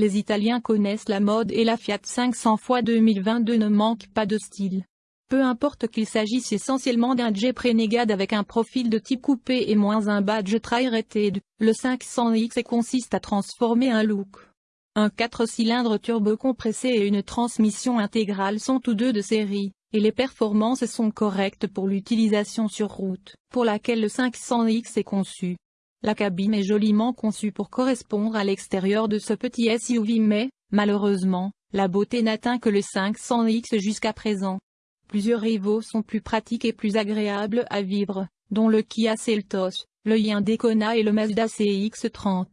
Les Italiens connaissent la mode et la Fiat 500 x 2022 ne manque pas de style. Peu importe qu'il s'agisse essentiellement d'un Jeep Renegade avec un profil de type coupé et moins un badge tri-rated, le 500X consiste à transformer un look. Un 4 cylindres turbo-compressé et une transmission intégrale sont tous deux de série, et les performances sont correctes pour l'utilisation sur route, pour laquelle le 500X est conçu. La cabine est joliment conçue pour correspondre à l'extérieur de ce petit SUV mais, malheureusement, la beauté n'atteint que le 500X jusqu'à présent. Plusieurs rivaux sont plus pratiques et plus agréables à vivre, dont le Kia Seltos, le Hyundai Kona et le Mazda CX-30.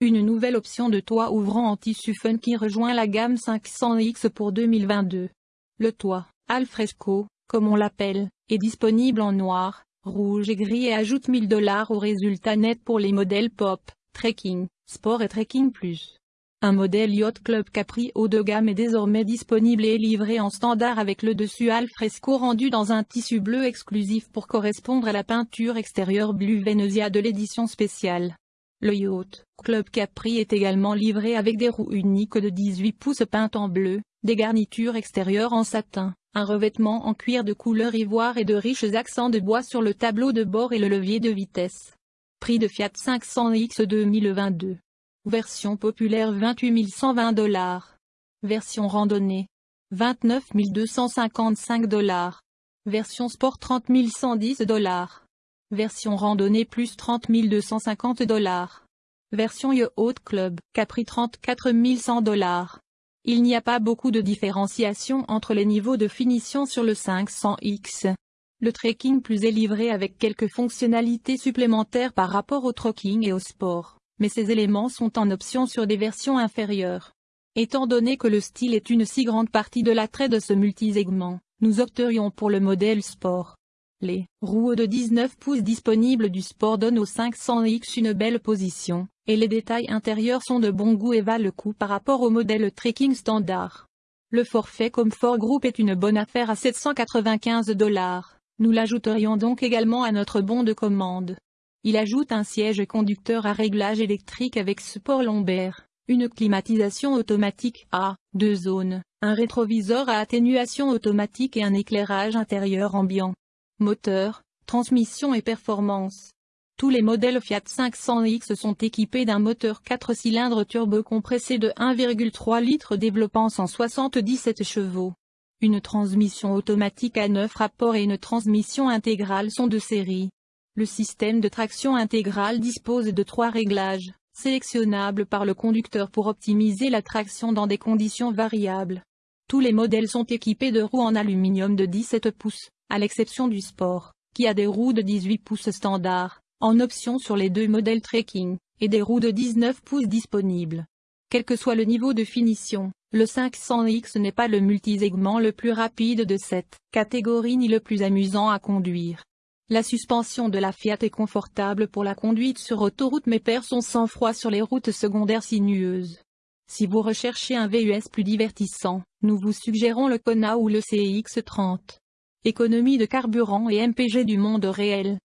Une nouvelle option de toit ouvrant en tissu fun qui rejoint la gamme 500X pour 2022. Le toit, alfresco, comme on l'appelle, est disponible en noir, rouge et gris et ajoute 1000 dollars au résultat net pour les modèles Pop, Trekking, Sport et Trekking Plus. Un modèle Yacht Club Capri haut de gamme est désormais disponible et livré en standard avec le dessus al fresco rendu dans un tissu bleu exclusif pour correspondre à la peinture extérieure Blue Venezia de l'édition spéciale. Le Yacht Club Capri est également livré avec des roues uniques de 18 pouces peintes en bleu, des garnitures extérieures en satin, un revêtement en cuir de couleur ivoire et de riches accents de bois sur le tableau de bord et le levier de vitesse. Prix de Fiat 500X 2022 Version populaire 28 120 dollars. Version randonnée. 29 255 dollars. Version sport 30 110 dollars. Version randonnée plus 30 250 dollars. Version Yacht Club, Capri 34 100 dollars. Il n'y a pas beaucoup de différenciation entre les niveaux de finition sur le 500X. Le trekking plus est livré avec quelques fonctionnalités supplémentaires par rapport au trekking et au sport mais ces éléments sont en option sur des versions inférieures. Étant donné que le style est une si grande partie de l'attrait de ce multisegment, nous opterions pour le modèle sport. Les roues de 19 pouces disponibles du sport donnent au 500X une belle position, et les détails intérieurs sont de bon goût et valent le coup par rapport au modèle trekking standard. Le forfait Comfort Group est une bonne affaire à 795 dollars. Nous l'ajouterions donc également à notre bon de commande. Il ajoute un siège conducteur à réglage électrique avec support lombaire, une climatisation automatique à deux zones, un rétroviseur à atténuation automatique et un éclairage intérieur ambiant. Moteur, transmission et performance. Tous les modèles Fiat 500X sont équipés d'un moteur 4 cylindres turbo-compressé de 1,3 litres développant 177 chevaux. Une transmission automatique à 9 rapports et une transmission intégrale sont de série. Le système de traction intégrale dispose de trois réglages, sélectionnables par le conducteur pour optimiser la traction dans des conditions variables. Tous les modèles sont équipés de roues en aluminium de 17 pouces, à l'exception du Sport, qui a des roues de 18 pouces standard, en option sur les deux modèles Trekking, et des roues de 19 pouces disponibles. Quel que soit le niveau de finition, le 500X n'est pas le multisegment le plus rapide de cette catégorie ni le plus amusant à conduire. La suspension de la Fiat est confortable pour la conduite sur autoroute mais perd son sang-froid sur les routes secondaires sinueuses. Si vous recherchez un VUS plus divertissant, nous vous suggérons le Kona ou le CX-30. Économie de carburant et MPG du monde réel.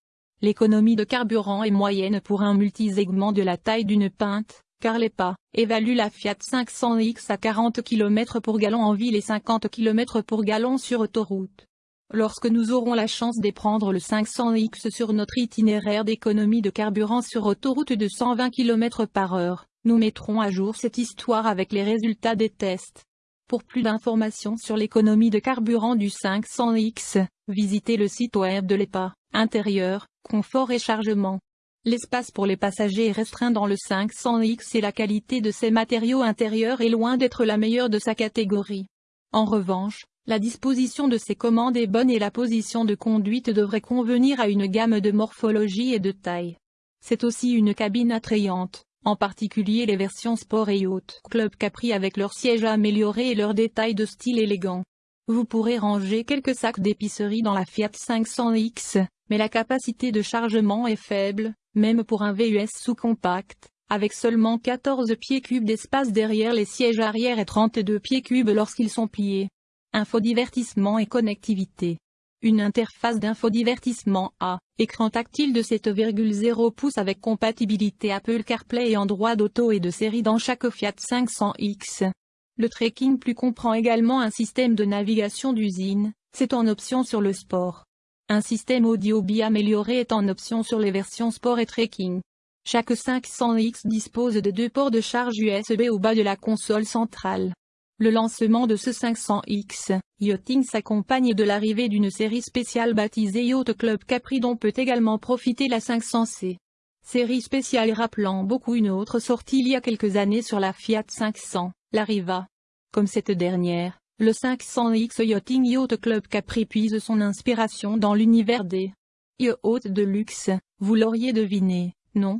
L'économie de carburant est moyenne pour un multisegment de la taille d'une pinte, car les pas évalue la Fiat 500X à 40 km pour gallon en ville et 50 km pour gallon sur autoroute. Lorsque nous aurons la chance d'éprendre le 500X sur notre itinéraire d'économie de carburant sur autoroute de 120 km par heure, nous mettrons à jour cette histoire avec les résultats des tests. Pour plus d'informations sur l'économie de carburant du 500X, visitez le site web de l'EPA, intérieur, confort et chargement. L'espace pour les passagers est restreint dans le 500X et la qualité de ses matériaux intérieurs est loin d'être la meilleure de sa catégorie. En revanche, la disposition de ces commandes est bonne et la position de conduite devrait convenir à une gamme de morphologie et de taille. C'est aussi une cabine attrayante, en particulier les versions Sport et Yacht Club Capri avec leur siège amélioré et leurs détails de style élégant. Vous pourrez ranger quelques sacs d'épicerie dans la Fiat 500X, mais la capacité de chargement est faible, même pour un VUS sous-compact, avec seulement 14 pieds cubes d'espace derrière les sièges arrière et 32 pieds cubes lorsqu'ils sont pliés infodivertissement et connectivité. Une interface d'infodivertissement A, écran tactile de 7,0 pouces avec compatibilité Apple CarPlay et Android Auto et de série dans chaque Fiat 500X. Le Trekking Plus comprend également un système de navigation d'usine, c'est en option sur le sport. Un système audio bi amélioré est en option sur les versions sport et trekking. Chaque 500X dispose de deux ports de charge USB au bas de la console centrale. Le lancement de ce 500X, Yachting s'accompagne de l'arrivée d'une série spéciale baptisée Yacht Club Capri dont peut également profiter la 500C. Série spéciale rappelant beaucoup une autre sortie il y a quelques années sur la Fiat 500, la Riva. Comme cette dernière, le 500X Yachting Yacht Club Capri puise son inspiration dans l'univers des yachts de luxe, vous l'auriez deviné, non?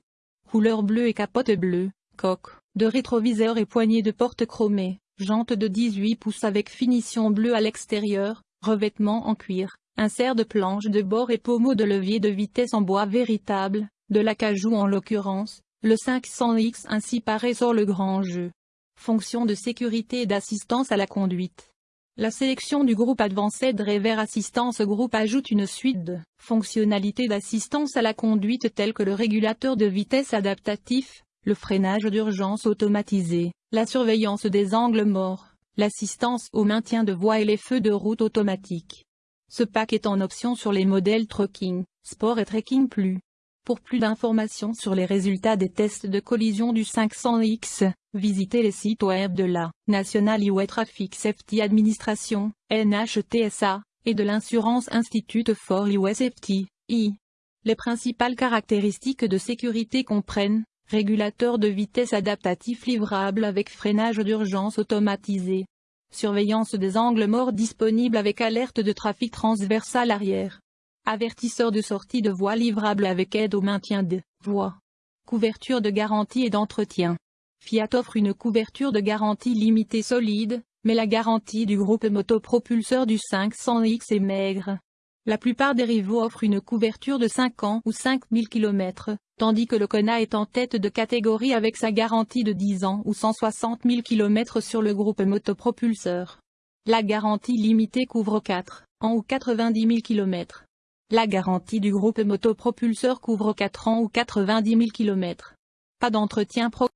Couleur bleue et capote bleue, coque, de rétroviseur et poignée de porte chromée, jantes de 18 pouces avec finition bleue à l'extérieur, revêtement en cuir, insert de planche de bord et pommeau de levier de vitesse en bois véritable, de l'acajou en l'occurrence, le 500X ainsi paraît sur le grand jeu fonction de sécurité et d'assistance à la conduite. La sélection du groupe Advanced Driver Assistance Group ajoute une suite de fonctionnalités d'assistance à la conduite telles que le régulateur de vitesse adaptatif, le freinage d'urgence automatisé, la surveillance des angles morts, l'assistance au maintien de voie et les feux de route automatiques. Ce pack est en option sur les modèles Trucking, Sport et Trekking Plus. Pour plus d'informations sur les résultats des tests de collision du 500X, visitez les sites web de la National Highway Traffic Safety Administration, NHTSA, et de l'Insurance Institute for Highway Safety, I. Les principales caractéristiques de sécurité comprennent, régulateur de vitesse adaptatif livrable avec freinage d'urgence automatisé, surveillance des angles morts disponible avec alerte de trafic transversal arrière, Avertisseur de sortie de voie livrable avec aide au maintien de voie. Couverture de garantie et d'entretien. Fiat offre une couverture de garantie limitée solide, mais la garantie du groupe motopropulseur du 500X est maigre. La plupart des rivaux offrent une couverture de 5 ans ou 5000 km, tandis que le Kona est en tête de catégorie avec sa garantie de 10 ans ou 160 000 km sur le groupe motopropulseur. La garantie limitée couvre 4 ans ou 90 000 km. La garantie du groupe motopropulseur couvre 4 ans ou 90 000 km. Pas d'entretien pro